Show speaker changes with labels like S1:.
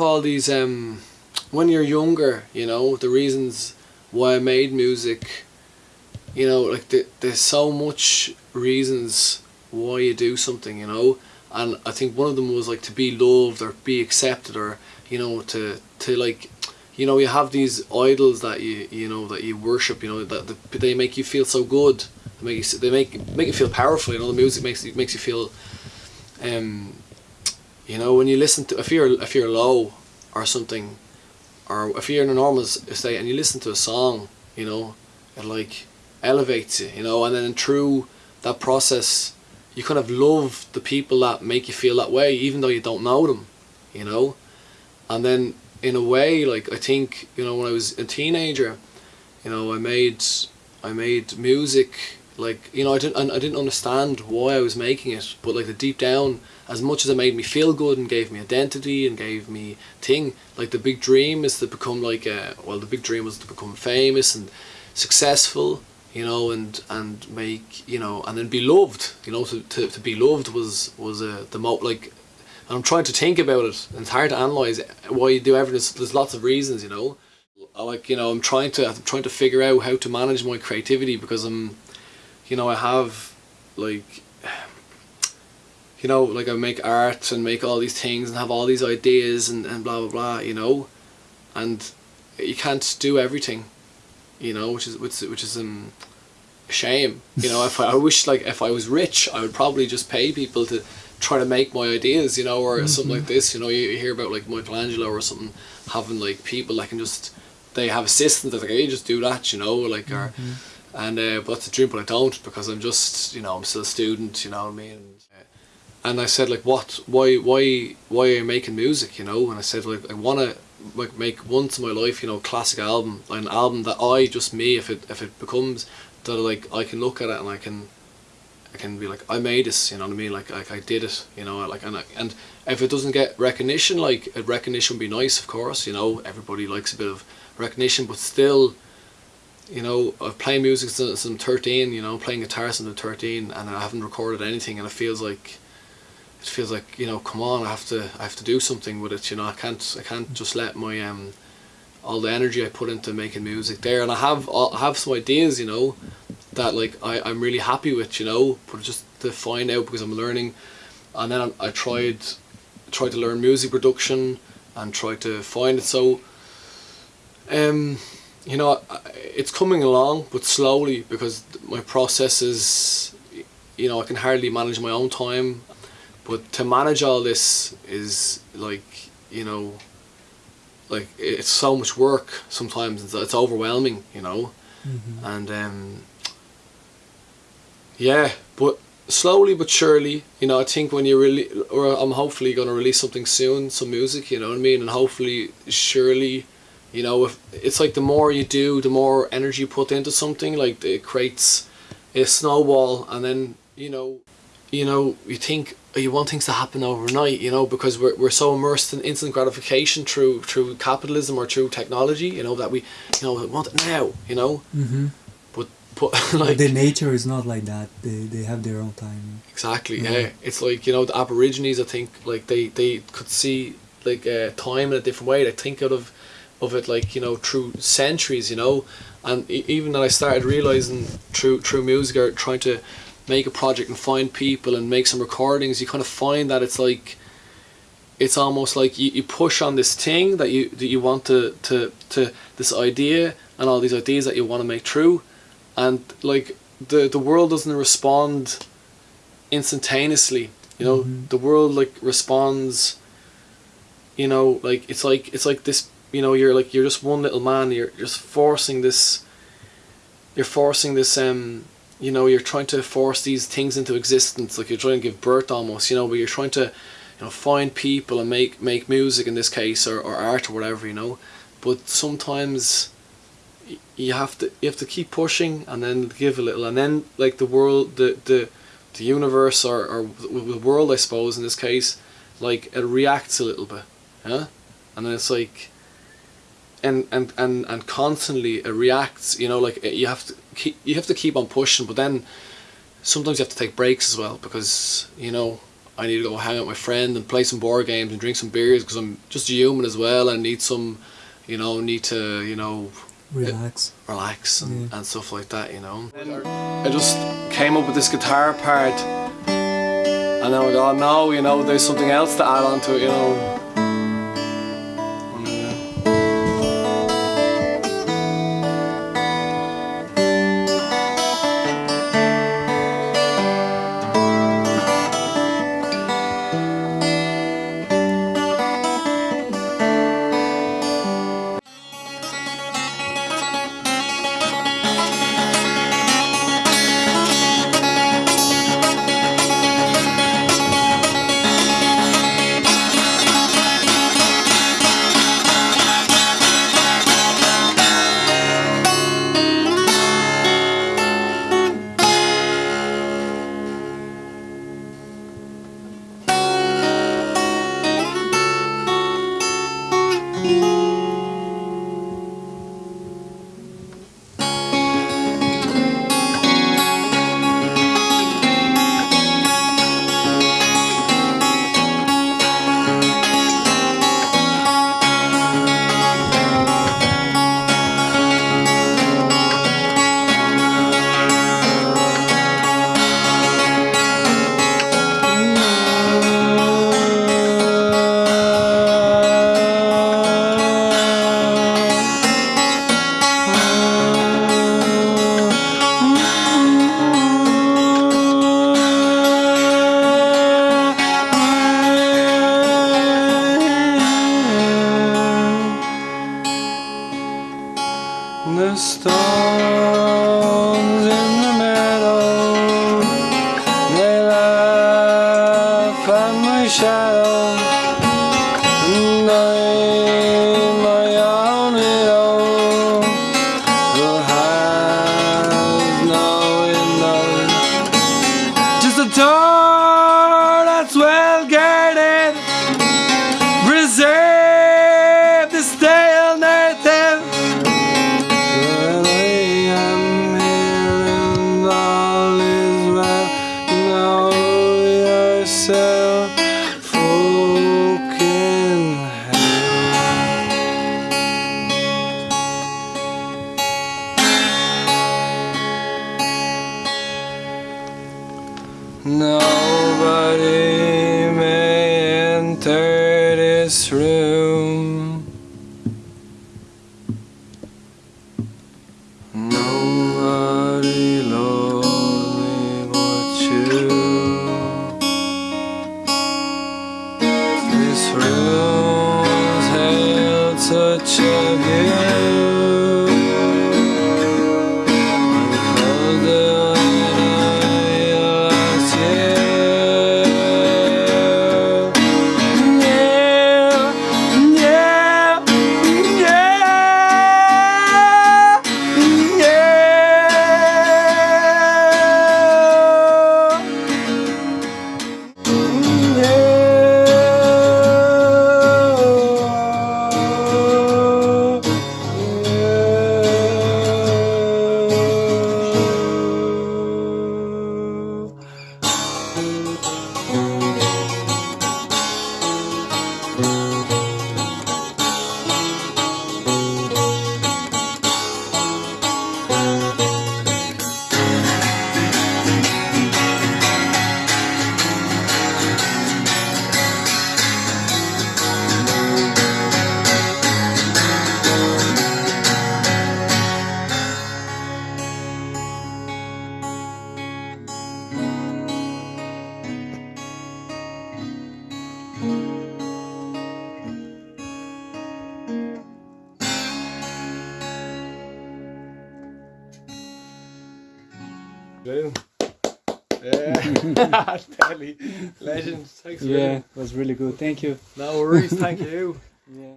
S1: all these um when you're younger you know the reasons why I made music you know like the, there's so much reasons why you do something you know? And I think one of them was like to be loved or be accepted or you know to to like you know you have these idols that you you know that you worship you know that, they make you feel so good. They make you they make make you feel powerful you know? The music makes you makes you feel um you know when you listen to if you're if you're low or something or if you're in a normal state and you listen to a song you know it like elevates you you know and then through that process you kind of love the people that make you feel that way even though you don't know them you know? And then in a way like I think you know when I was a teenager you know I made I made music like you know I didn't I didn't understand why I was making it but like the deep down as much as it made me feel good and gave me identity and gave me thing like the big dream is to become like a well the big dream was to become famous and successful you know, and and make you know, and then be loved. You know, to, to, to be loved was was uh, the mo like. I'm trying to think about it. And it's hard to analyze why you do everything. There's, there's lots of reasons, you know. Like you know, I'm trying to I'm trying to figure out how to manage my creativity because I'm, you know, I have like. You know, like I make art and make all these things and have all these ideas and, and blah blah blah, you know, and you can't do everything you know, which is which, which is um, a shame. You know, if I, I wish like if I was rich, I would probably just pay people to try to make my ideas, you know, or mm -hmm. something like this. You know, you, hear about like Michelangelo or something having like people that can just they have assistants that like hey just do that, you know, like. Mm -hmm. And uh, but that's a dream, but I don't because I'm just you know I'm still a student, you know what I mean. And I said like, what? Why? Why? Why are you making music? You know? And I said like, I wanna like make once in my life, you know, classic album, an album that I just me if it if it becomes that like I can look at it and I can I can be like I made this, you know what I mean? Like like I did it, you know, like and I, and if it doesn't get recognition, like a recognition would be nice, of course, you know, everybody likes a bit of recognition, but still, you know, I've played music since I'm 13, you know, playing guitar since I'm 13, and I haven't recorded anything, and it feels like it feels like you know come on I have to I have to do something with it you know I can't I can't just let my um all the energy I put into making music there. And I have I have some ideas you know that like I, I'm really happy with you know but just to find out because I'm learning. And then I, I tried tried to learn music production and tried to find it. So um you know it's coming along but slowly because my process is you know I can hardly manage my own time but to manage all this is like, you know, like it's so much work sometimes, it's, it's overwhelming, you know. Mm -hmm. And um, yeah, but slowly but surely, you know, I think when you really, or I'm hopefully going to release something soon, some music, you know what I mean? And hopefully, surely, you know, if it's like the more you do, the more energy you put into something, like it creates a snowball and then, you know, you know, you think you want things to happen overnight, you know, because we're, we're so immersed in instant gratification through through capitalism or through technology, you know, that we, you know, want it now, you know. Mm -hmm. But but like
S2: the nature is not like that. They they have their own time.
S1: Exactly. Yeah. yeah. It's like you know the Aborigines. I think like they they could see like uh, time in a different way. They think out of of it like you know through centuries, you know. And even that I started realizing through through music or trying to make a project and find people and make some recordings, you kind of find that it's like it's almost like you, you push on this thing that you that you want to, to to this idea and all these ideas that you want to make true and like the the world doesn't respond instantaneously you know mm -hmm. the world like responds you know like it's like it's like this you know you're like you're just one little man you're just forcing this you're forcing this um you know you're trying to force these things into existence like you're trying to give birth almost you know but you're trying to you know find people and make make music in this case or, or art or whatever you know? But sometimes you have to you have to keep pushing and then give a little and then like the world the the the universe or, or the world I suppose in this case like it reacts a little bit yeah and then it's like and and and and constantly reacts you know like you have to keep you have to keep on pushing but then sometimes you have to take breaks as well because you know I need to go hang out with my friend and play some board games and drink some beers because I'm just a human as well and need some, you know, need to, you know,
S2: Relax.
S1: relax and,
S2: Yeah.
S1: and stuff like that, you know. I just came up with this guitar part and then I go, oh, no, you know, there's something else to add on to it, you know.
S3: Nobody may enter this room. Yeah.
S1: Telly. Legend. Thanks
S2: Yeah, was really good. Thank you.
S1: No worries. Thank you.
S2: Yeah.